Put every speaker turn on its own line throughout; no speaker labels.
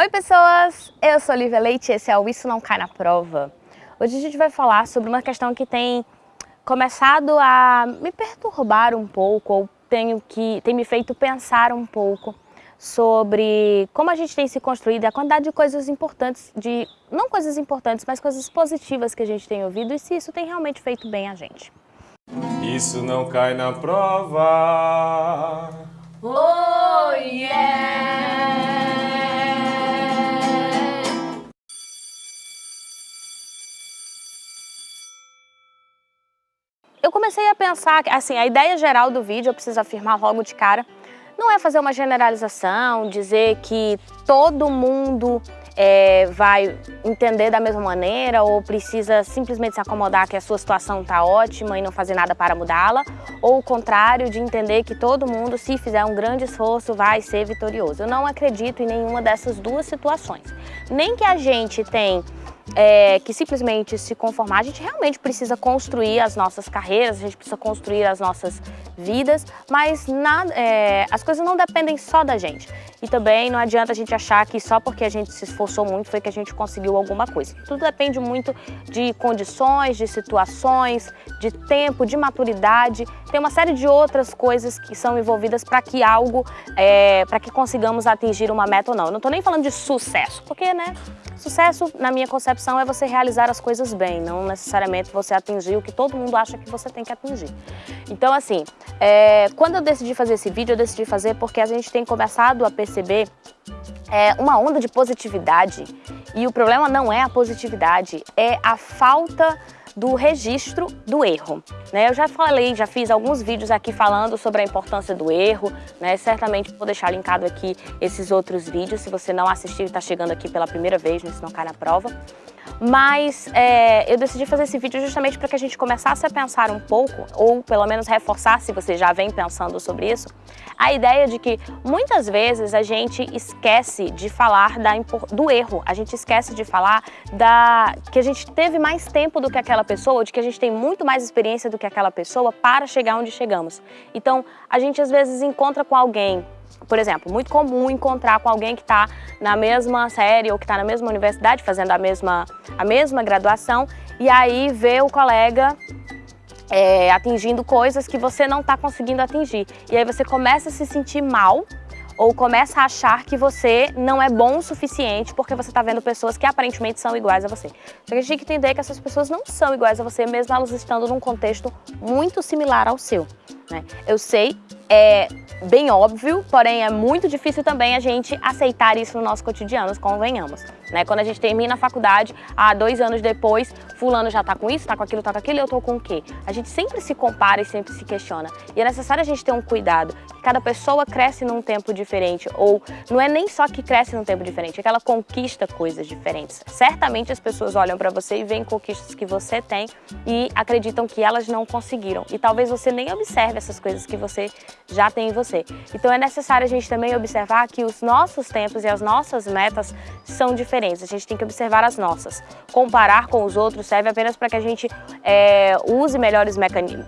Oi pessoas, eu sou Olivia Leite e esse é o Isso Não Cai na Prova. Hoje a gente vai falar sobre uma questão que tem começado a me perturbar um pouco, ou tenho que, tem me feito pensar um pouco sobre como a gente tem se construído, a quantidade de coisas importantes, de não coisas importantes, mas coisas positivas que a gente tem ouvido e se isso tem realmente feito bem a gente.
Isso não cai na prova.
Oh yeah! Eu comecei a pensar, assim, a ideia geral do vídeo, eu preciso afirmar logo de cara, não é fazer uma generalização, dizer que todo mundo é, vai entender da mesma maneira ou precisa simplesmente se acomodar que a sua situação está ótima e não fazer nada para mudá-la, ou o contrário, de entender que todo mundo, se fizer um grande esforço, vai ser vitorioso. Eu não acredito em nenhuma dessas duas situações. Nem que a gente tem é, que simplesmente se conformar, a gente realmente precisa construir as nossas carreiras, a gente precisa construir as nossas vidas, mas é, as coisas não dependem só da gente. E também não adianta a gente achar que só porque a gente se esforçou muito foi que a gente conseguiu alguma coisa. Tudo depende muito de condições, de situações, de tempo, de maturidade. Tem uma série de outras coisas que são envolvidas para que algo, é, para que consigamos atingir uma meta ou não. Eu não estou nem falando de sucesso, porque, né, sucesso, na minha concepção, é você realizar as coisas bem, não necessariamente você atingir o que todo mundo acha que você tem que atingir. Então, assim, é, quando eu decidi fazer esse vídeo, eu decidi fazer porque a gente tem começado a perceber é, uma onda de positividade. E o problema não é a positividade, é a falta do registro do erro. Né? Eu já falei, já fiz alguns vídeos aqui falando sobre a importância do erro, né? certamente vou deixar linkado aqui esses outros vídeos, se você não assistiu e está chegando aqui pela primeira vez, né? se não cai na prova. Mas é, eu decidi fazer esse vídeo justamente para que a gente começasse a pensar um pouco, ou pelo menos reforçar, se você já vem pensando sobre isso, a ideia de que muitas vezes a gente esquece de falar da, do erro, a gente esquece de falar da, que a gente teve mais tempo do que aquela pessoa, ou de que a gente tem muito mais experiência do que aquela pessoa para chegar onde chegamos. Então, a gente às vezes encontra com alguém por exemplo, muito comum encontrar com alguém que está na mesma série ou que está na mesma universidade, fazendo a mesma, a mesma graduação, e aí vê o colega é, atingindo coisas que você não está conseguindo atingir. E aí você começa a se sentir mal ou começa a achar que você não é bom o suficiente porque você está vendo pessoas que aparentemente são iguais a você. Só que a gente tem que entender que essas pessoas não são iguais a você, mesmo elas estando num contexto muito similar ao seu. Né? Eu sei, é bem óbvio, porém é muito difícil também a gente aceitar isso no nosso cotidiano, convenhamos. Né? Quando a gente termina a faculdade, há dois anos depois, fulano já tá com isso, tá com aquilo, tá com aquilo, eu tô com o quê? A gente sempre se compara e sempre se questiona. E é necessário a gente ter um cuidado, cada pessoa cresce num tempo diferente, ou não é nem só que cresce num tempo diferente, é que ela conquista coisas diferentes. Certamente as pessoas olham para você e veem conquistas que você tem e acreditam que elas não conseguiram. E talvez você nem observe essas coisas que você já tem em você. Então é necessário a gente também observar que os nossos tempos e as nossas metas são diferentes. A gente tem que observar as nossas. Comparar com os outros serve apenas para que a gente é, use melhores,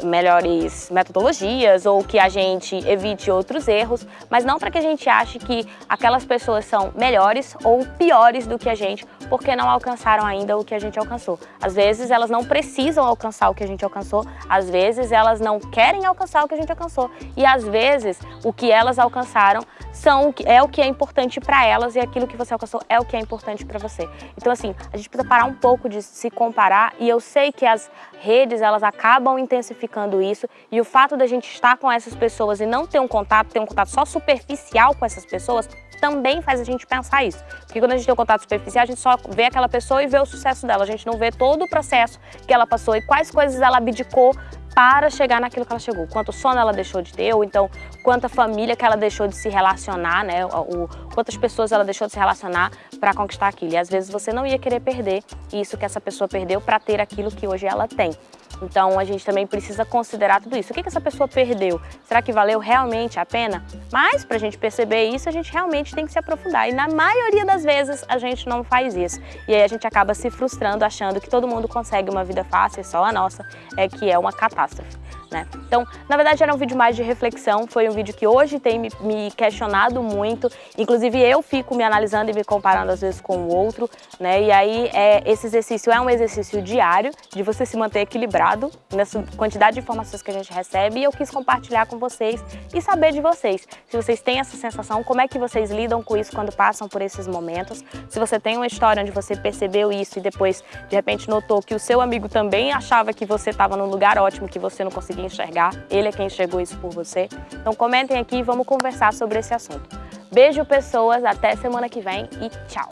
melhores metodologias ou que a gente evite outros erros, mas não para que a gente ache que aquelas pessoas são melhores ou piores do que a gente porque não alcançaram ainda o que a gente alcançou. Às vezes elas não precisam alcançar o que a gente alcançou, às vezes elas não querem alcançar o que a gente alcançou e às vezes o que elas alcançaram são, é o que é importante para elas e aquilo que você alcançou é o que é importante para você. Então assim, a gente precisa parar um pouco de se comparar e eu sei que as redes elas acabam intensificando isso e o fato da gente estar com essas pessoas e não ter um contato, ter um contato só superficial com essas pessoas, também faz a gente pensar isso. Porque quando a gente tem um contato superficial, a gente só vê aquela pessoa e vê o sucesso dela. A gente não vê todo o processo que ela passou e quais coisas ela abdicou para chegar naquilo que ela chegou. Quanto sono ela deixou de ter, ou então quanta família que ela deixou de se relacionar, né? O, quantas pessoas ela deixou de se relacionar para conquistar aquilo. E às vezes você não ia querer perder isso que essa pessoa perdeu para ter aquilo que hoje ela tem. Então a gente também precisa considerar tudo isso. O que, que essa pessoa perdeu? Será que valeu realmente a pena? Mas para a gente perceber isso, a gente realmente tem que se aprofundar. E na maioria das vezes a gente não faz isso. E aí a gente acaba se frustrando, achando que todo mundo consegue uma vida fácil, só a nossa é que é uma catástrofe. Né? Então, na verdade era um vídeo mais de reflexão, foi um vídeo que hoje tem me, me, questionado muito, inclusive eu fico me analisando e me comparando às vezes com o outro, né? E aí é, esse exercício é um exercício diário de você se manter equilibrado nessa quantidade de informações que a gente recebe e eu quis compartilhar com vocês e saber de vocês. Se vocês têm essa sensação, como é que vocês lidam com isso quando passam por esses momentos? Se você tem uma história onde você percebeu isso e depois de repente notou que o seu amigo também achava que você estava num lugar ótimo que você não conseguia enxergar, ele é quem enxergou isso por você. Então comentem aqui e vamos conversar sobre esse assunto. Beijo pessoas, até semana que vem e tchau!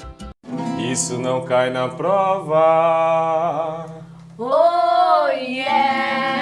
Isso não cai na prova.
Oh yeah!